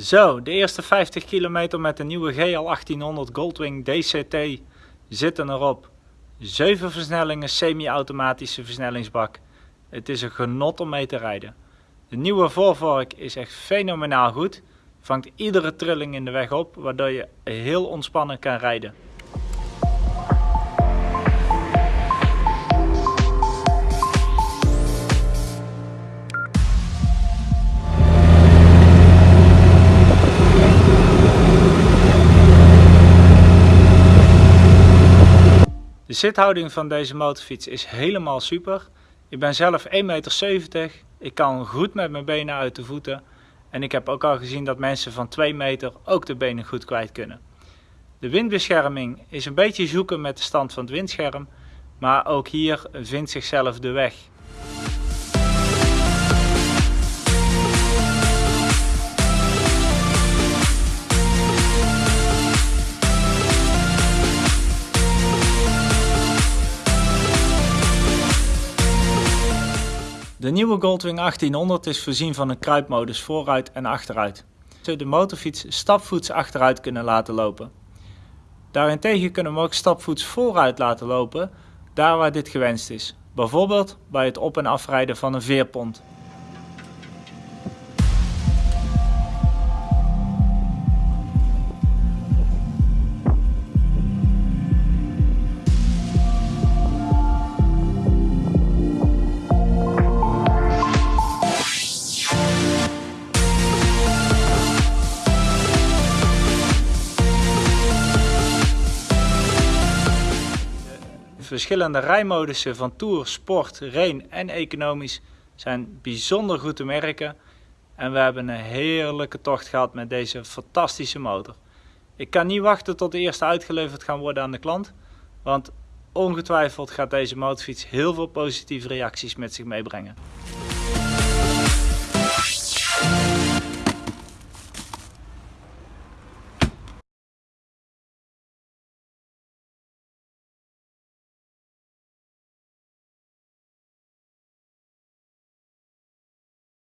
Zo, de eerste 50 kilometer met de nieuwe GL 1800 Goldwing DCT zitten erop. 7 versnellingen semi-automatische versnellingsbak. Het is een genot om mee te rijden. De nieuwe voorvork is echt fenomenaal goed. Vangt iedere trilling in de weg op, waardoor je heel ontspannen kan rijden. De zithouding van deze motorfiets is helemaal super. Ik ben zelf 1,70 meter. Ik kan goed met mijn benen uit de voeten. En ik heb ook al gezien dat mensen van 2 meter ook de benen goed kwijt kunnen. De windbescherming is een beetje zoeken met de stand van het windscherm. Maar ook hier vindt zichzelf de weg. De nieuwe Goldwing 1800 is voorzien van een kruipmodus vooruit en achteruit. Ze de motorfiets stapvoets achteruit kunnen laten lopen. Daarentegen kunnen we ook stapvoets vooruit laten lopen, daar waar dit gewenst is. Bijvoorbeeld bij het op- en afrijden van een veerpont. Verschillende rijmodussen van Tour, Sport, Rain en Economisch zijn bijzonder goed te merken. En we hebben een heerlijke tocht gehad met deze fantastische motor. Ik kan niet wachten tot de eerste uitgeleverd gaan worden aan de klant. Want ongetwijfeld gaat deze motorfiets heel veel positieve reacties met zich meebrengen.